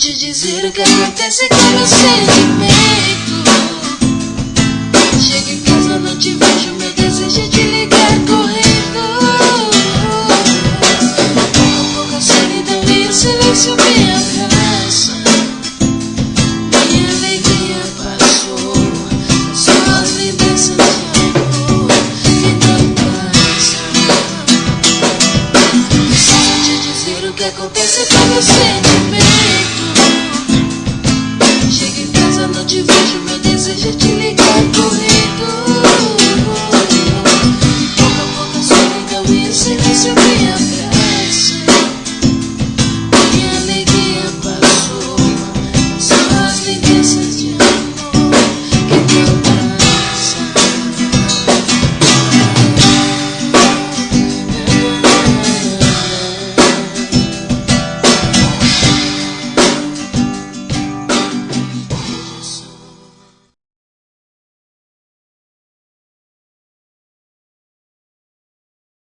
te dizer o que acontece com meu sentimento. Chego em casa, não te vejo, meu desejo é te ligar correndo. Com pouca solidão e o silêncio me abraça. Minha alegria passou, só as lembranças de amor que não passam. Preciso te dizer o que acontece com meu sentimento. deseja te ligar correndo. Pouco a pouco a solidão e o silêncio me abraçam.